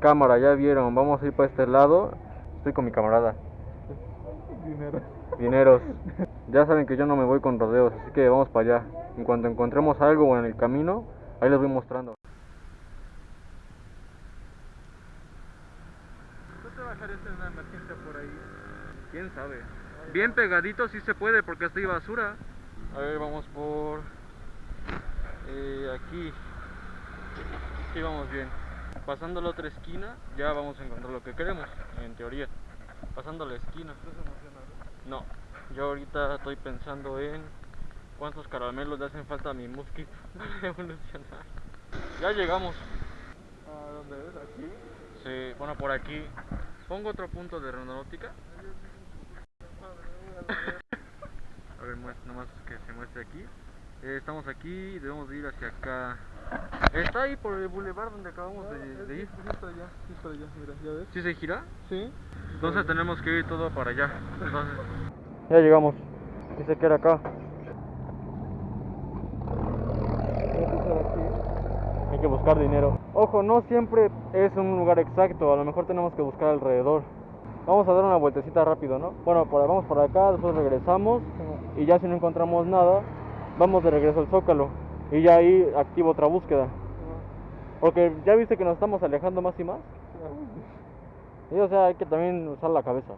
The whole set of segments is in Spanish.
Cámara, ya vieron, vamos a ir para este lado. Estoy con mi camarada. Dinero. Dineros. Ya saben que yo no me voy con rodeos, así que vamos para allá. En cuanto encontremos algo en el camino, ahí les voy mostrando. ¿Tú te bajarías en una emergencia por ahí? ¿Quién sabe? Bien pegadito sí se puede porque estoy basura. A ver, vamos por eh, aquí. Sí, vamos bien. Pasando la otra esquina, ya vamos a encontrar lo que queremos, en teoría. Pasando la esquina. ¿Estás emocionado? No, yo ahorita estoy pensando en cuántos caramelos le hacen falta a mi musky para evolucionar. Ya llegamos. ¿A dónde es? ¿Aquí? Sí, bueno, por aquí. Pongo otro punto de aeronáutica. A ver, nomás que se muestre aquí. Eh, estamos aquí y debemos de ir hacia acá. Está ahí por el boulevard donde acabamos de, de ir. Está allá, sí, está allá, mira, ¿ya ves? ¿Sí se gira? Sí. Entonces tenemos que ir todo para allá. Entonces. Ya llegamos. Dice que era acá. Hay que buscar dinero. Ojo, no siempre es un lugar exacto. A lo mejor tenemos que buscar alrededor. Vamos a dar una vueltecita rápido, ¿no? Bueno, por, vamos por acá, después regresamos. Y ya si no encontramos nada, vamos de regreso al Zócalo. Y ya ahí activo otra búsqueda. Porque ya viste que nos estamos alejando más y más. Y o sea, hay que también usar la cabeza.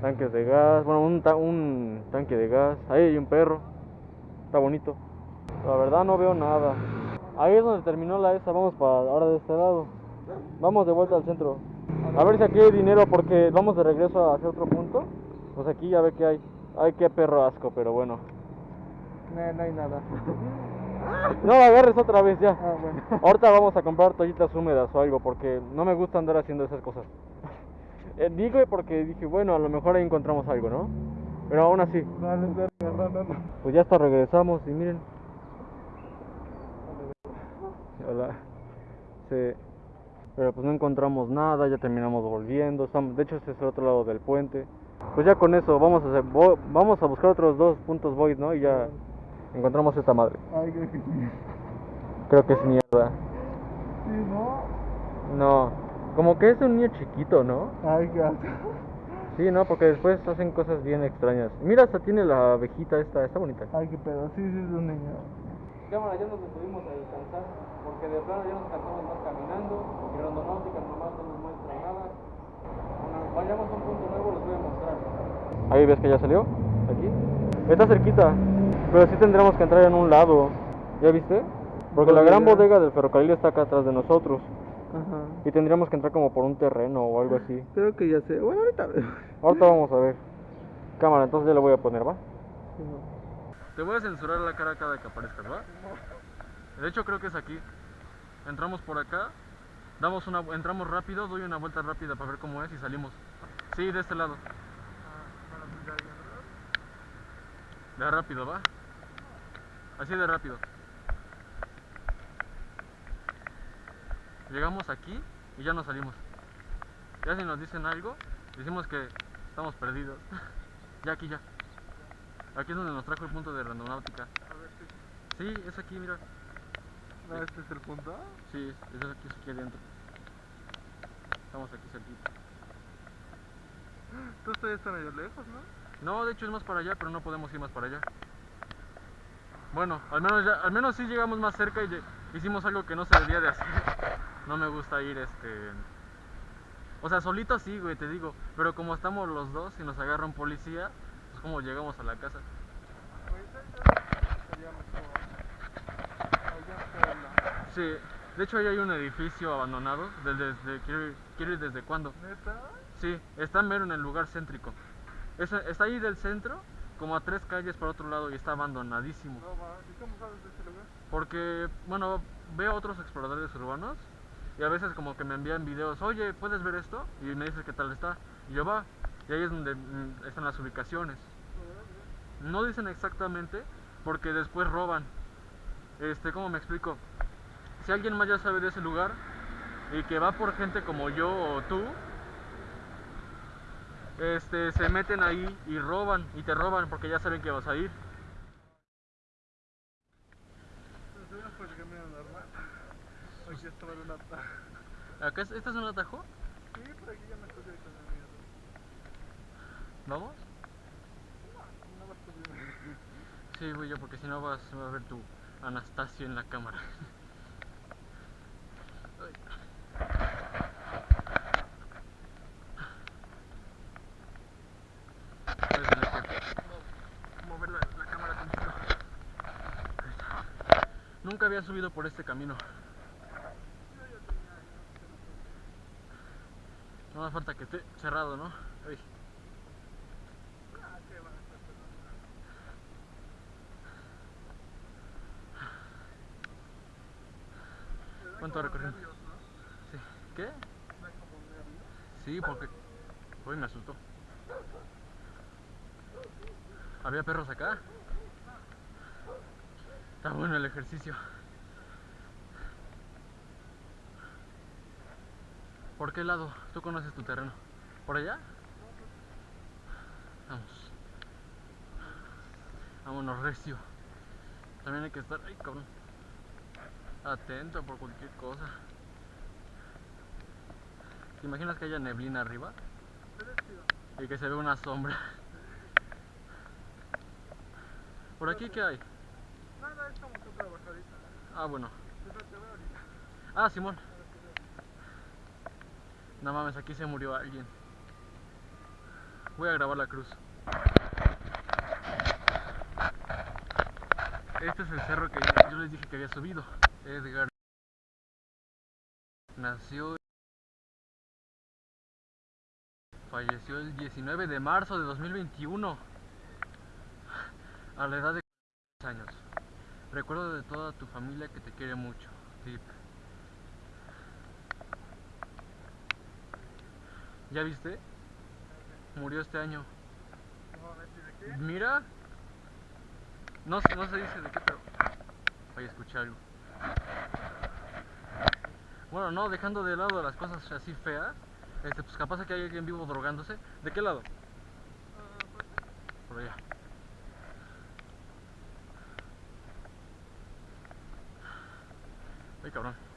Tanques de gas, bueno, un, ta- un tanque de gas. Ahí hay un perro. Está bonito. La verdad no veo nada. Ahí es donde terminó la esa. Vamos para ahora de este lado. Vamos de vuelta al centro. A ver si aquí hay dinero porque vamos de regreso hacia otro punto. Pues aquí ya ve que hay. Ay, qué perro asco, pero bueno. No, no hay nada. No la agarres otra vez ya. Ah, bueno. Ahorita vamos a comprar toallitas húmedas o algo porque no me gusta andar haciendo esas cosas. Eh, digo porque dije, bueno, a lo mejor ahí encontramos algo, ¿no? Pero aún así, Dale, dale, no. pues ya hasta regresamos y miren. Hola. Sí. Pero pues no encontramos nada, ya terminamos volviendo. Estamos, de hecho, este es el otro lado del puente. Pues ya con eso, vamos a hacer, vamos a buscar otros dos puntos void, ¿no? Y ya encontramos esta madre. Ay, creo que sí. Creo que es mierda. Sí, ¿no? No, como que es un niño chiquito, ¿no? Ay, gato. Sí, no, porque después hacen cosas bien extrañas. Mira, hasta tiene la abejita esta, está bonita. Ay, qué pedo. Sí, sí, es un niño. Cámara, ya nos estuvimos a descansar, porque de plano ya nos cansamos más caminando, y Rondonáutica nomás no nos muestra nada. Cuando vayamos a un punto nuevo les voy a mostrar. Ahí ves que ya salió, aquí. Está cerquita, pero sí tendremos que entrar en un lado, ¿ya viste? Porque la gran Bodega. del ferrocarril está acá atrás de nosotros, Ajá. y tendríamos que entrar como por un terreno o algo así. Creo que ya sé. Bueno, ahorita. Ahorita vamos a ver. Cámara, entonces ya le voy a poner, ¿va? Sí, no. Te voy a censurar la cara cada que aparezcas, ¿va? De hecho creo que es aquí. Entramos por acá, damos una, entramos rápido, doy una vuelta rápida para ver cómo es y salimos. Sí, de este lado. De rápido, ¿va? Así de rápido. Llegamos aquí y ya nos salimos. Ya si nos dicen algo, decimos que estamos perdidos. ya aquí ya. Aquí es donde nos trajo el punto de randonáutica. A ver si. Sí, es aquí, mira. No, este es el punto. Sí, es, es aquí, es aquí adentro. Estamos aquí cerquita. Tú estás está medio lejos, ¿no? No, de hecho es más para allá, pero no podemos ir más para allá. Bueno, al menos ya, al menos sí llegamos más cerca y hicimos algo que no se debía de hacer. No me gusta ir este O sea, solito sí, güey, te digo, pero como estamos los dos y nos agarra un policía, pues como llegamos a la casa. Sí, de hecho ahí hay un edificio abandonado, desde, desde- quiero, ir, quiero ir desde cuándo. ¿Neta? Sí, está mero en el lugar céntrico. Es- está ahí del centro, como a tres calles por otro lado y está abandonadísimo. No. ¿Y cómo sabes de ese lugar? Porque, bueno, veo otros exploradores urbanos y a veces como que me envían videos, oye, ¿puedes ver esto? Y me dices qué tal está. Y yo va, y ahí es donde mm, están las ubicaciones. No dicen exactamente porque después roban. Este, ¿cómo me explico? Si alguien más ya sabe de ese lugar y que va por gente como yo o tú, este, se meten ahí y roban y te roban porque ya saben que vas a ir. Acá es- ¿Esta es un atajo? Sí, por aquí ya me estoy. ¿Vamos? No vas a. Sí, voy yo porque si no vas se va a ver tu Anastasio en la cámara. Ay. Voy a tener que mo- mover la, la cámara tantito. Ahí está. Nunca había subido por este camino. No hace falta que esté cerrado, ¿no? Ay. ¿Cuánto recorrimos? Sí. ¿Qué? Sí, porque. Uy, me asustó. ¿Había perros acá? Está bueno el ejercicio. ¿Por qué lado? Tú conoces tu terreno. ¿Por allá? Vamos. Vámonos, recio. También hay que estar. Ay, cabrón. Atento por cualquier cosa. ¿Te imaginas que haya neblina arriba? Y que se ve una sombra. ¿Por aquí qué hay? Nada, es como otra bajadita. Ah, bueno. Ahorita. Ah, Simón. No mames, aquí se murió alguien. Voy a grabar la cruz. Este es el cerro que yo les dije que había subido. Edgar nació falleció el 19 de marzo de 2021 a la edad de 40 años. Recuerdo de toda tu familia que te quiere mucho. Tip. ¿Ya viste? Murió este año. No mames, ¿y de qué? Mira. No, se- no se dice de qué, pero. Oye, escuché algo. Bueno, no, dejando de lado las cosas así feas. Este, pues capaz que hay alguien vivo drogándose. ¿De qué lado? Por allá. Ay, cabrón.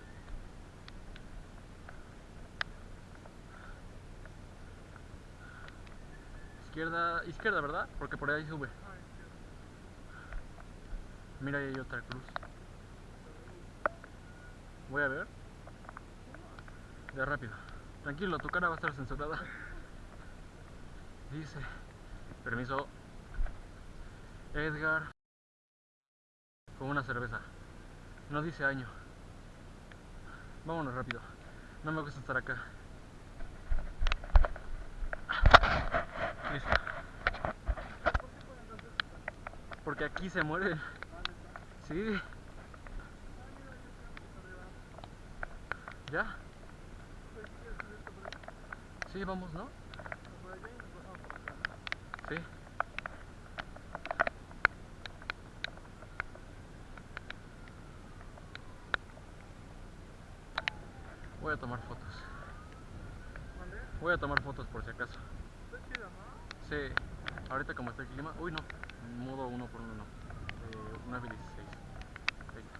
Izquierda, izquierda, ¿verdad? Porque por ahí sube. Mira, ahí hay otra cruz. Voy a ver. Ya rápido. Tranquilo, tu cara va a estar censurada. Dice. Permiso. Edgar. Con una cerveza. No dice año. Vámonos rápido. No me gusta estar acá. Listo. Porque aquí se muere. Sí. ¿Ya? Sí, vamos, ¿no? Sí. Voy a tomar fotos. Voy a tomar fotos por si acaso. Sí. Ahorita como está el clima. Uy, no. Modo uno por uno no. Eh, 9 y 16. Ahí está.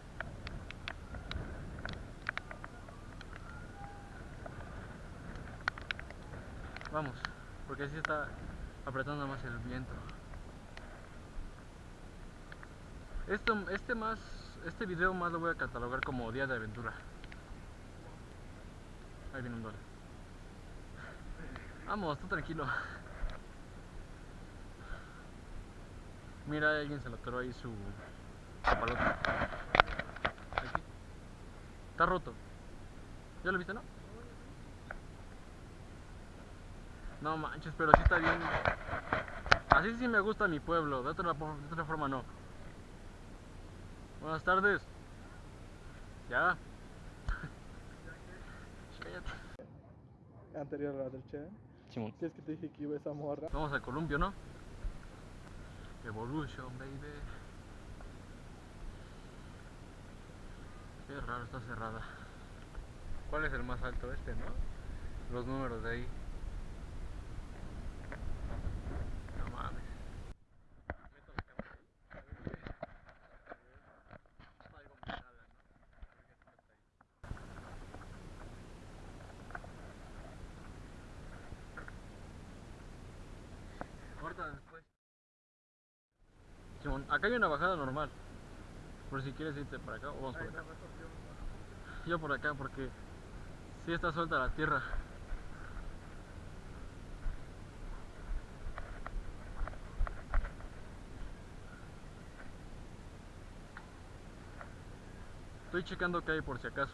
Vamos, porque así está apretando más el viento. Esto, este más, este video más lo voy a catalogar como día de aventura. Ahí viene un dólar. Vamos, tú tranquilo. Mira, alguien se le atoró ahí su papalote. Aquí. Está roto. ¿Ya lo viste, no? No manches, pero sí está bien. Así sí me gusta mi pueblo, de otra, por- de otra forma no. Buenas tardes. Ya. Cállate. Anterior a la del Che. Simón. Si es que te dije que iba esa morra. Vamos al columpio, ¿no? Evolution, baby. Qué raro, está cerrada. ¿Cuál es el más alto? Este, ¿no? Los números de ahí. No mames. Meto la cámara ahí. A ver qué- Algo me jala, ¿no? A ver qué está ahí. Simón, acá hay una bajada normal. Por si quieres irte para acá o vamos por acá. yo. Por acá porque sí está suelta la tierra. Estoy checando que hay por si acaso.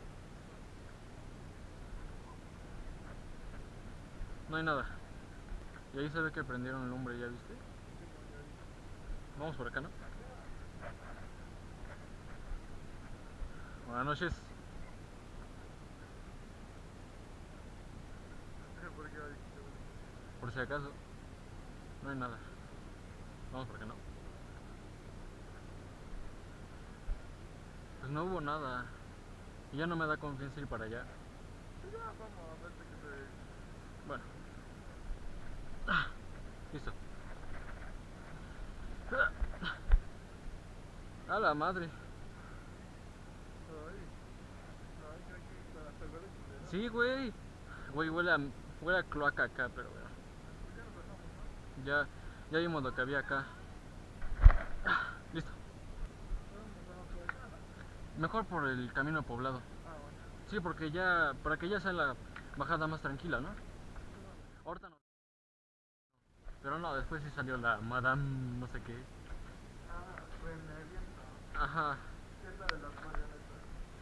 No hay nada. Y ahí se ve que prendieron lumbre, ¿ya viste? Vamos por acá, ¿no? Buenas noches. ¿Por si acaso. No hay nada. Vamos por acá, ¿no? Pues no hubo nada. Y ya no me da confianza ir para allá. Ya, vamos a ver que te... Bueno. Ah, Listo. Ah. A la madre. Ay. Ay, creo que para salvar el dinero. Sí, güey. Güey, huele a, huele a cloaca acá, pero bueno. Ya. Ya, vimos lo que había acá. Ah, Listo. Mejor por el camino poblado. Sí, porque ya, para que ya sea la bajada más tranquila, ¿no? Ahorita no. Pero no, después sí salió la Madame no sé qué. Ajá.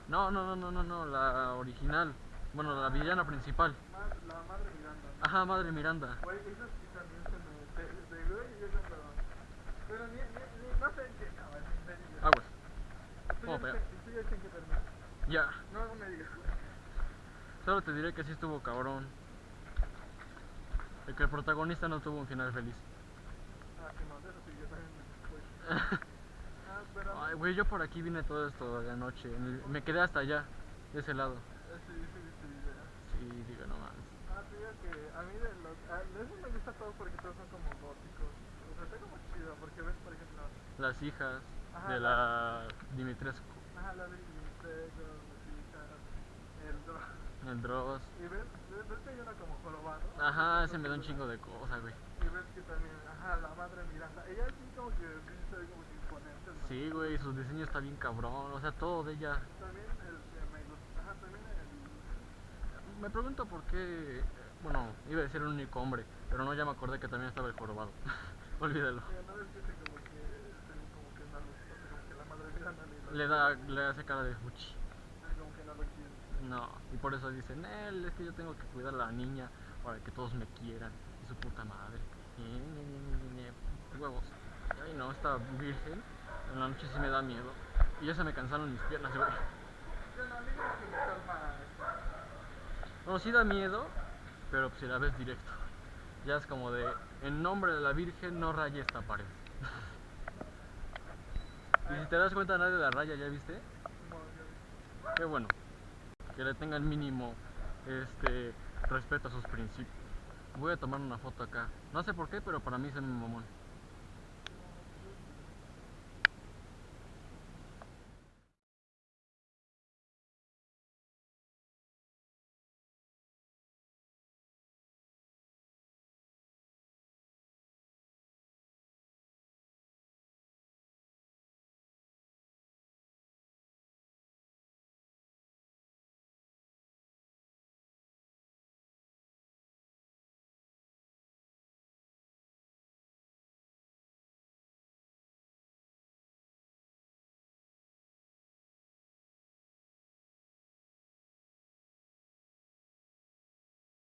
No, no, no, no, no, no, la original. Bueno, la villana principal. La madre Miranda. Ajá, Madre Miranda. Güey, esas sí también se me... De güey, yo cuando... Pero ni, ni, ni... No sé en qué acaban, en serio. Aguas. ¿Tú vamos ya para viste- ¿Tú ya en qué? Ya. No, no me digas. Solo te diré que sí estuvo cabrón. De que el protagonista no tuvo un final feliz. Ah, sí, no, de eso sí, yo también me fui. Ah, pero... Ay, güey, yo por aquí vine todo esto de anoche. en el- me quedé hasta allá, de ese lado. Eh, Sí, sí, viste el video. Sí, digo, no mames. Ah, te digo que a mí de los... A, de eso me gusta todo porque todos son como góticos. O sea, está como chido porque ves, por ejemplo... Las hijas Ajá, de la Dimitrescu, Ajá, la de Dimitrescu, las hijas, el dro... el Dross. Y ves, ves, que hay una como jorobado. Ajá, ese me da un chingo de cosas, güey. Y ves que también, ajá, la madre Miranda. Ella sí como que sí se ve como que imponente, ¿no? Sí, güey, su diseño está bien cabrón. O sea, todo de ella. También el que me gusta, ajá, también el... Me pregunto por qué. Bueno, iba a decir el único hombre, pero no, ya me acordé que también estaba el jorobado. Olvídalo. Le, da, le hace cara de fuchi. no y por eso dicen, él es que yo tengo que cuidar a la niña para que todos me quieran. Y su puta madre. Huevos. Ay, no, esta virgen en la noche sí me da miedo. Y ya se me cansaron mis piernas, güey. Bueno, sí da miedo, pero pues si la ves directo. Ya es como de, en nombre de la Virgen no raye esta pared. y si te das cuenta nadie la raya, ¿ya viste? Qué bueno. Que le tengan mínimo este respeto a sus principios. Voy a tomar una foto acá. No sé por qué, pero para mí es mi mamón.